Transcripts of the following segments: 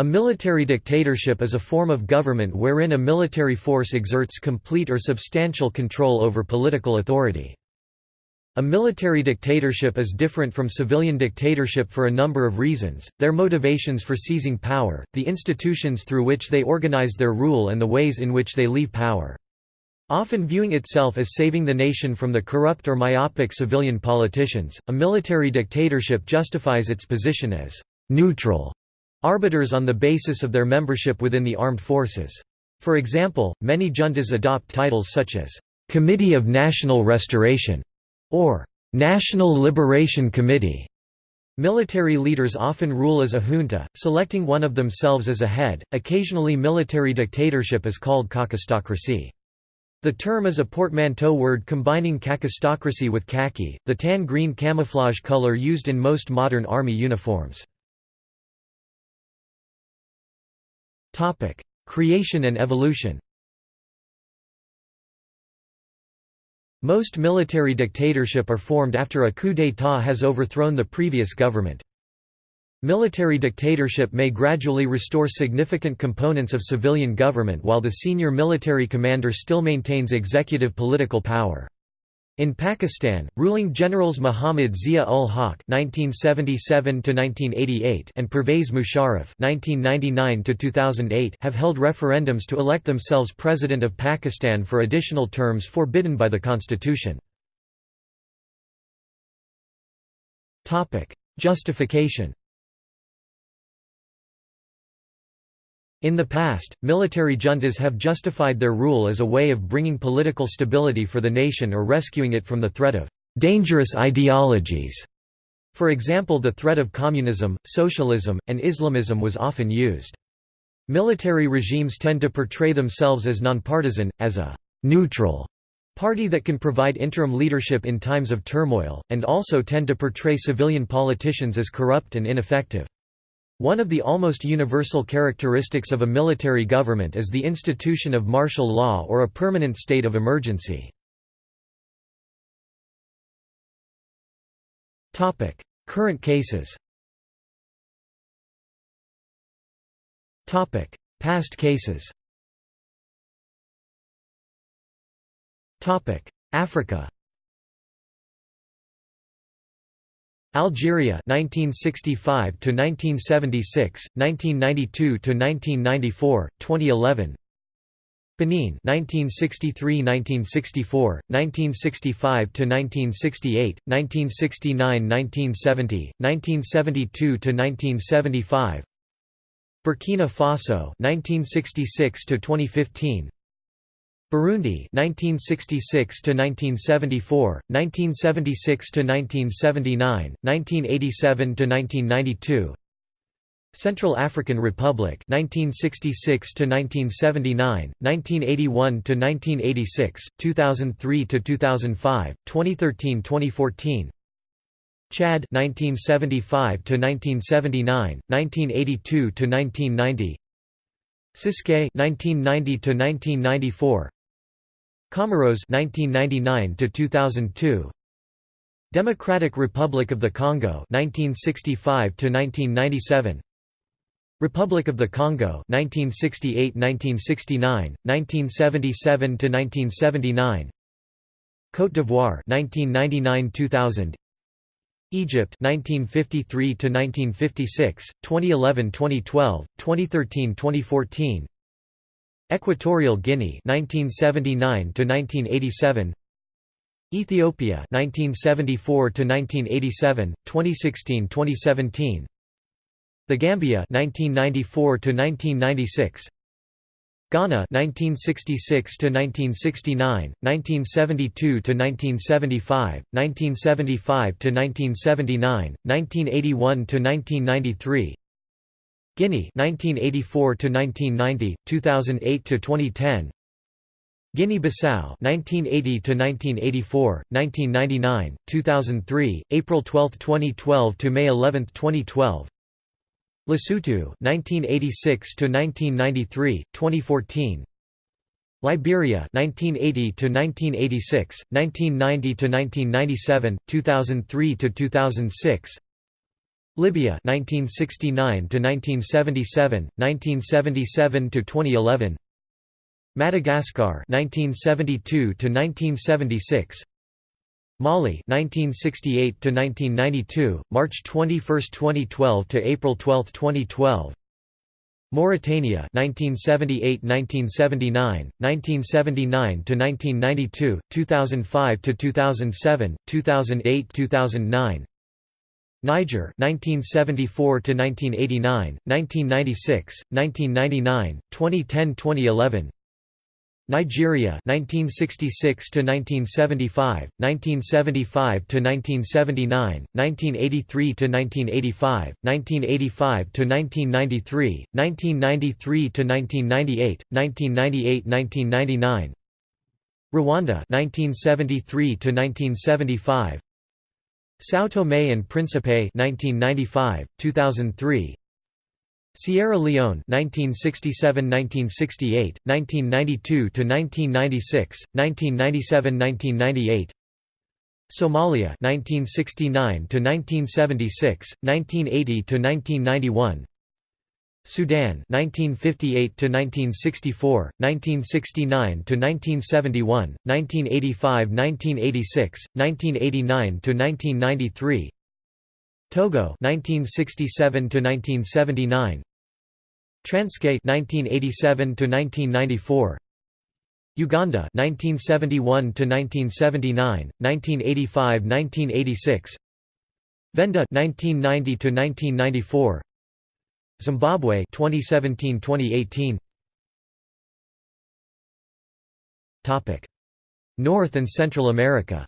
A military dictatorship is a form of government wherein a military force exerts complete or substantial control over political authority. A military dictatorship is different from civilian dictatorship for a number of reasons, their motivations for seizing power, the institutions through which they organize their rule and the ways in which they leave power. Often viewing itself as saving the nation from the corrupt or myopic civilian politicians, a military dictatorship justifies its position as «neutral» arbiters on the basis of their membership within the armed forces. For example, many juntas adopt titles such as «Committee of National Restoration» or «National Liberation Committee». Military leaders often rule as a junta, selecting one of themselves as a head. Occasionally, military dictatorship is called khakistocracy. The term is a portmanteau word combining kakistocracy with khaki, the tan-green camouflage color used in most modern army uniforms. Topic: Creation and evolution. Most military dictatorship are formed after a coup d'état has overthrown the previous government. Military dictatorship may gradually restore significant components of civilian government while the senior military commander still maintains executive political power. In Pakistan, ruling generals Muhammad Zia-ul-Haq (1977–1988) and Pervez Musharraf (1999–2008) have held referendums to elect themselves president of Pakistan for additional terms forbidden by the constitution. Topic: Justification. In the past, military juntas have justified their rule as a way of bringing political stability for the nation or rescuing it from the threat of dangerous ideologies. For example the threat of communism, socialism, and Islamism was often used. Military regimes tend to portray themselves as nonpartisan, as a «neutral» party that can provide interim leadership in times of turmoil, and also tend to portray civilian politicians as corrupt and ineffective. One of the almost universal characteristics of a military government is the institution of martial law or a permanent state of emergency. Current cases Past cases Africa Algeria 1965 to 1976 1992 to 1994 2011 Benin 1963–1964, 1965 to 1968, 1969–1970, 1972–1975 Burkina Faso 1966–2015 Burundi 1966 to 1974 1976 to 1979 1987 to 1992 Central African Republic 1966 to 1979 1981 to 1986 2003 to 2005 2013 2014 Chad 1975 to 1979 1982 to 1990 Ciskei 1990 to 1994 Comoros 1999 to 2002 Democratic Republic of the Congo 1965 to 1997 Republic of the Congo 1968-1969 1977 to 1979 Côte d'Ivoire 1999-2000 Egypt 1953 to 1956 2011-2012 2013-2014 Equatorial Guinea 1979 to 1987 Ethiopia 1974 to 1987 2016-2017 The Gambia 1994 to 1996 Ghana 1966 to 1969 1972 to 1975 1975 to 1979 1981 to 1993 Guinea 1984 to 1990 2008 to 2010 Guinea-Bissau 1980 to 1984 1999 2003 April 12 2012 to May 11 2012 Lesotho 1986 to 1993 2014 Liberia 1980 to 1986 1990 to 1997 2003 to 2006 Libya 1969 to 1977 1977 to 2011 Madagascar 1972 to 1976 Mali 1968 to 1992 March 21 2012 to April 12 2012 Mauritania 1978–1979, 1979–1992, 2005–2007, 2008–2009 Niger 1974 to 1989 1996 1999 2010 2011 Nigeria 1966 to 1975 1975 to 1979 1983 to 1985 1985 to 1993 1993 to 1998 1998 1999 Rwanda 1973 to 1975 São Tomé and Príncipe 1995 2003 Sierra Leone 1967–1968, 1992–1996, 1997–1998 Somalia 1969–1976, 1980–1991 Sudan 1958 to 1964 1969 to 1971 1985 1986 1989 to 1993 Togo 1967 to 1979 Transkei 1987 to 1994 Uganda 1971 to 1979 1985 1986 Venda 1990 to 1994 Zimbabwe 2017-2018 Topic. North and Central America.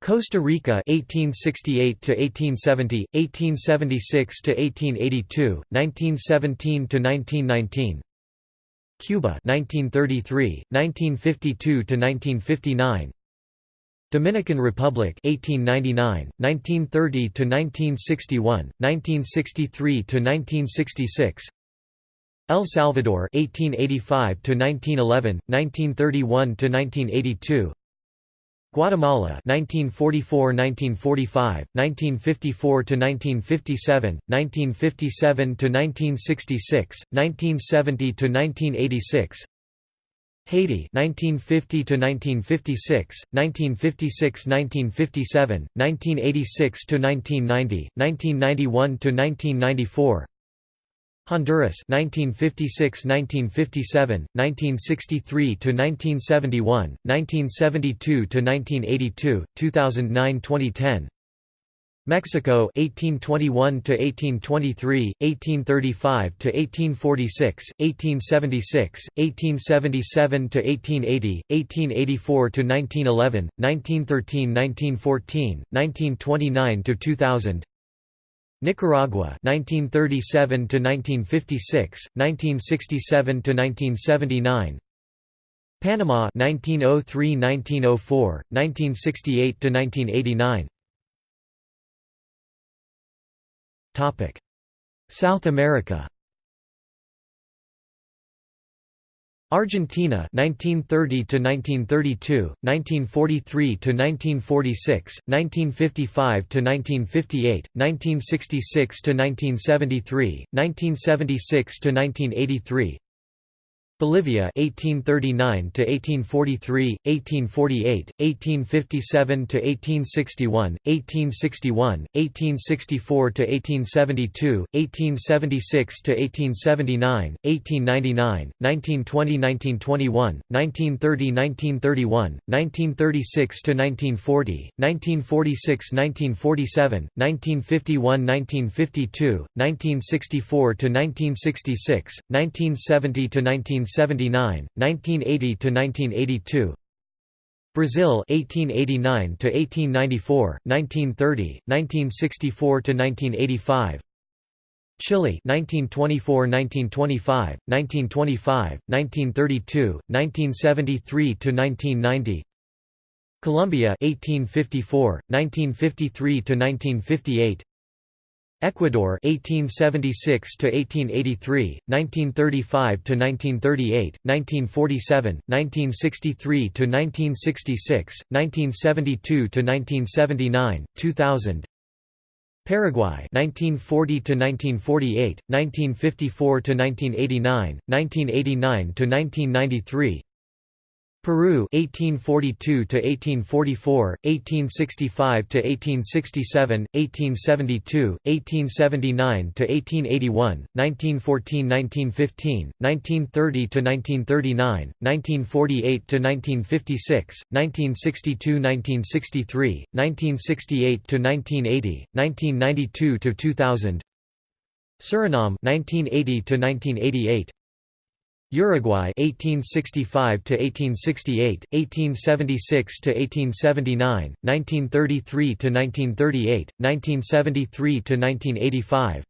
Costa Rica 1868 to 1870 1876 to 1882 1917 to 1919 Cuba 1933 1952 to 1959 Dominican Republic 1899 1930 to 1961 1963 to 1966 El Salvador 1885 to 1911 1931 to 1982 Guatemala 1944–1945, 1954–1957, 1957 to 1966, 1970–1986 Haiti 1950 to 1956 1956–1957, 1986 to 1990 1991 to 1994 Honduras 1956–1957, 1963 to 1971 1972 to 1982 2009–2010 Mexico 1821 to 1823, 1835 to 1846, 1876, 1877 to 1880, 1884 to 1911, 1913, 1914, 1929 to 2000 Nicaragua 1937 to 1956 1967 to 1979 Panama 1903-1904 1968 to 1989 South America. Argentina 1930 to 1932 1943 to 1946 1955 to 1958 1966 to 1973 1976 to 1983 Bolivia 1839 to 1843, 1848, 1857 to 1861, 1861, 1864 to 1872, 1876 to 1879, 1899, 1920, 1921, 1930, 1931, 1936 to 1940, 1946, 1947, 1951, 1952, 1964 to 1966, 1970 to 19 1979, 1980 to 1982. Brazil 1889 to 1894, 1930, 1964 to 1985. Chile 1924–1925, 1925, 1932, 1973 to 1990. Colombia 1854, 1953 to 1958. Ecuador 1876 to 1883 1935 to 1938 1947 1963 to 1966 1972 to 1979 2000 Paraguay 1940 to 1948 1954 to 1989 1989 to 1993 Peru 1842 to 1844 1865 to 1867 1872 1879 to 1881 1914 1915 1930 to 1939 1948 to 1956 1962 1963 1968 to 1980 1992 to 2000 Suriname 1980 to 1988 Uruguay 1865 to 1868, 1876 to 1879, 1933 to 1938, 1973 to 1985.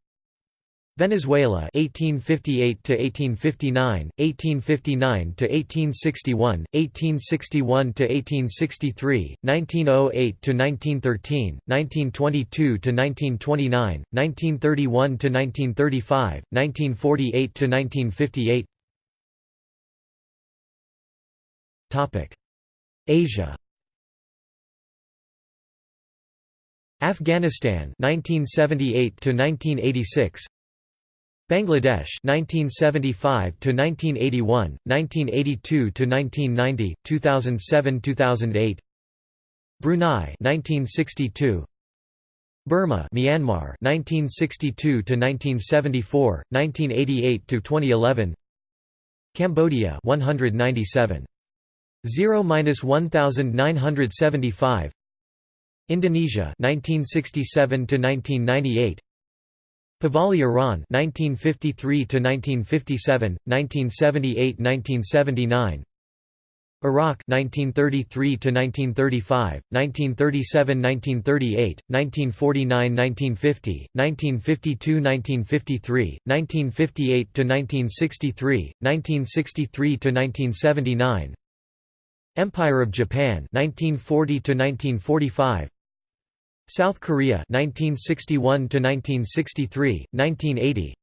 Venezuela 1858 to 1859, 1859 to 1861, 1861 to 1863, 1908 to 1913, 1922 to 1929, 1931 to 1935, 1948 to 1958. Asia. Afghanistan 1978 to 1986 Bangladesh 1975 to 1981 1982 to 1990 2007-2008 Brunei 1962 Burma Myanmar 1962 to 1974 1988 to 2011 Cambodia 197 0-1975 Indonesia 1967 to 1998 Pahlavi Iran 1953 to 1957 1978-1979 Iraq 1933 to 1935 1937-1938 1949-1950 1952-1953 1958 to 1963 1963 to 1979 Empire of Japan 1940 to 1945 South Korea 1961 to 1963 1980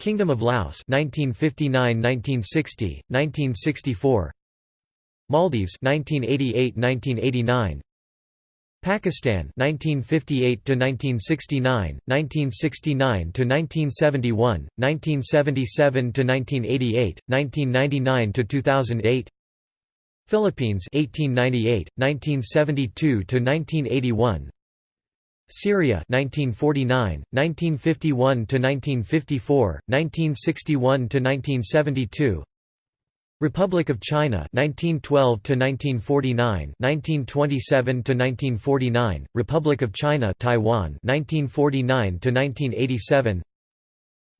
Kingdom of Laos 1959-1960 1964 Maldives 1988-1989 Pakistan 1958 to 1969 1969 to 1971 1977 to 1988 1999 to 2008 Philippines 1898 1972 to 1981 Syria 1949 1951 to 1954 1961 to 1972 Republic of China 1912 to 1949 1927 to 1949 Republic of China Taiwan 1949 to 1987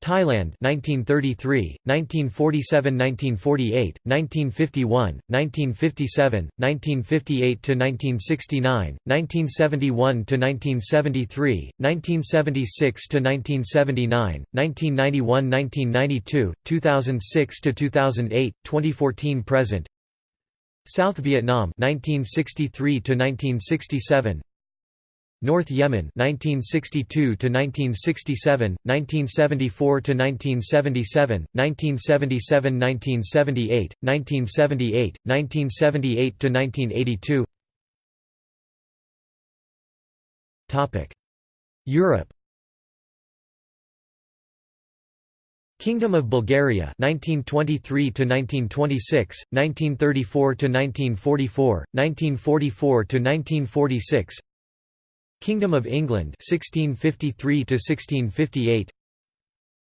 Thailand 1933, 1947–1948, 1951, 1957, 1958–1969, 1971–1973, 1976–1979, 1991–1992, 2006–2008, 2014–present South Vietnam 1963–1967 North Yemen 1962 to 1967 1974 to 1977 1977 1978 1978 1978 to 1982 Topic Europe. Kingdom of Bulgaria 1923 to 1926 1934 to 1944 1944 to 1946 Kingdom of England 1653 to 1658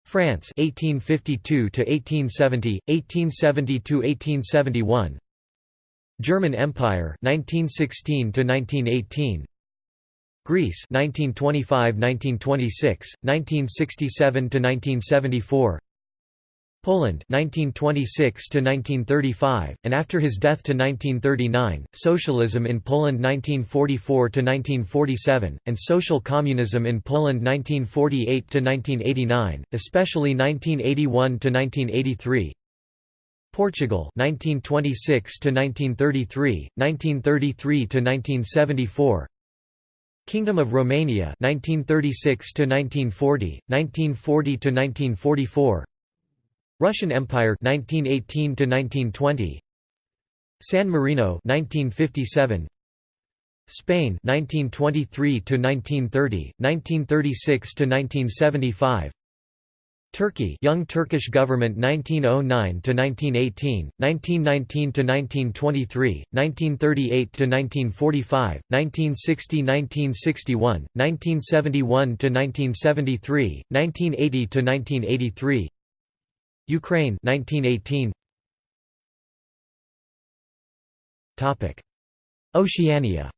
France 1852 to 1870 1870 to 1871 German Empire 1916 to 1918 Greece 1925-1926 1967 to 1974 Poland 1926 to 1935 and after his death to 1939 socialism in Poland 1944 to 1947 and social communism in Poland 1948 to 1989 especially 1981 to 1983 Portugal 1926 to 1933 1933 to 1974 Kingdom of Romania 1936 to 1940 1940 to 1944 Russian Empire 1918 to 1920 San Marino 1957 Spain 1923 to 1930 1936 to 1975 Turkey Young Turkish Government 1909 to 1918 1919 to 1923 1938 to 1945 1960 1961 1971 to 1973 1980 to 1983 Ukraine 1918 Topic. Oceania.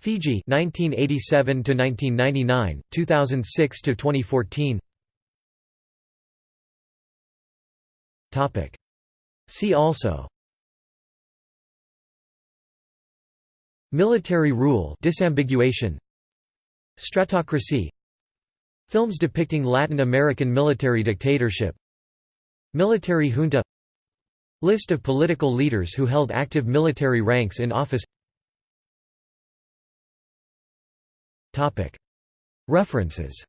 Fiji 1987 to 1999 2006 to 2014 Topic. See also. Military rule disambiguation. Stratocracy Films depicting Latin American military dictatorship. Military junta. List of political leaders who held active military ranks in office. References